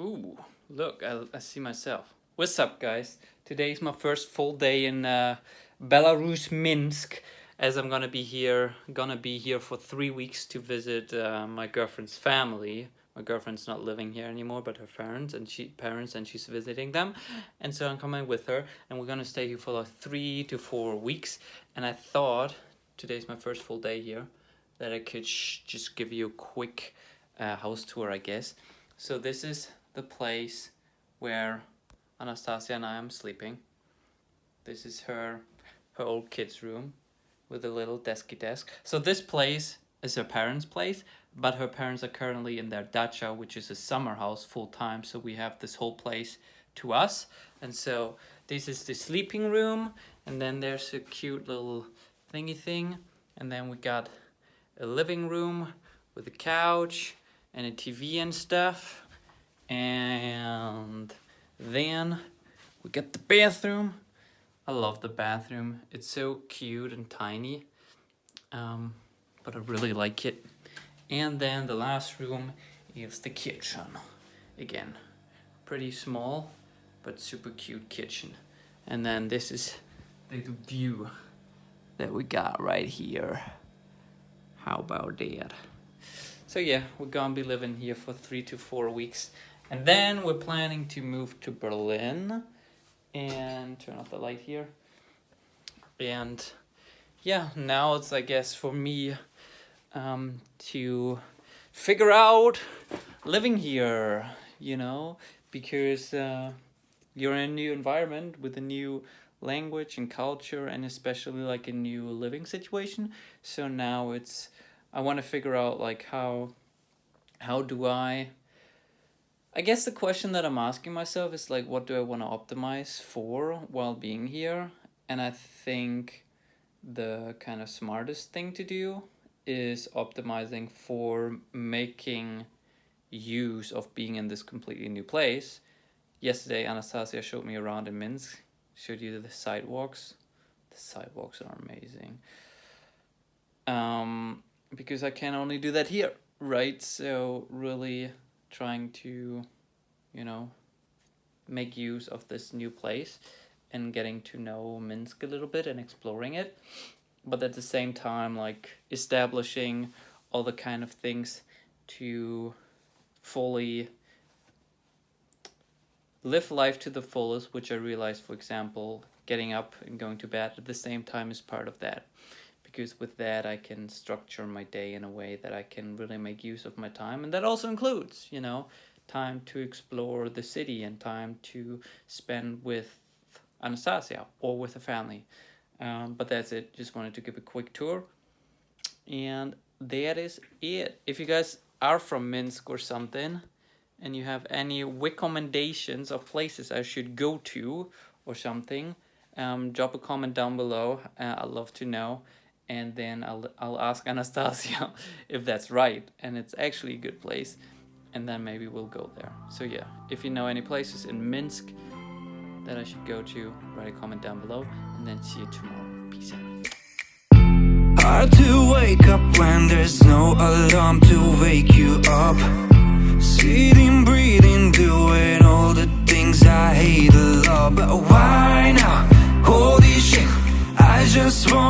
Ooh, look, I, I see myself. What's up, guys? Today is my first full day in uh, Belarus, Minsk, as I'm gonna be here, gonna be here for three weeks to visit uh, my girlfriend's family. My girlfriend's not living here anymore, but her parents and she parents and she's visiting them, and so I'm coming with her, and we're gonna stay here for like three to four weeks. And I thought today's my first full day here, that I could just give you a quick uh, house tour, I guess. So this is the place where Anastasia and I am sleeping. This is her her old kids room with a little desky desk. So this place is her parents' place, but her parents are currently in their dacha, which is a summer house full time. So we have this whole place to us. And so this is the sleeping room. And then there's a cute little thingy thing. And then we got a living room with a couch and a TV and stuff and then we get the bathroom. I love the bathroom. It's so cute and tiny um, but I really like it. And then the last room is the kitchen. Again pretty small but super cute kitchen. And then this is the view that we got right here. How about that? So yeah we're gonna be living here for three to four weeks and then we're planning to move to Berlin and turn off the light here. And yeah, now it's, I guess, for me um, to figure out living here, you know, because uh, you're in a new environment with a new language and culture and especially like a new living situation. So now it's, I want to figure out like how, how do I I guess the question that I'm asking myself is like, what do I want to optimize for while being here? And I think the kind of smartest thing to do is optimizing for making use of being in this completely new place. Yesterday, Anastasia showed me around in Minsk, showed you the sidewalks. The sidewalks are amazing. Um, because I can only do that here, right? So really trying to, you know, make use of this new place and getting to know Minsk a little bit and exploring it. But at the same time, like establishing all the kind of things to fully live life to the fullest, which I realized, for example, getting up and going to bed at the same time is part of that because with that I can structure my day in a way that I can really make use of my time. And that also includes you know time to explore the city and time to spend with Anastasia or with a family. Um, but that's it. Just wanted to give a quick tour. And that is it. If you guys are from Minsk or something and you have any recommendations of places I should go to or something um, drop a comment down below. Uh, I'd love to know and then I'll, I'll ask Anastasia if that's right and it's actually a good place and then maybe we'll go there. So yeah, if you know any places in Minsk that I should go to, write a comment down below and then see you tomorrow. Peace out. Hard to wake up when there's no alarm to wake you up Sitting, breathing, doing all the things I hate a lot But why now? Holy shit, I just make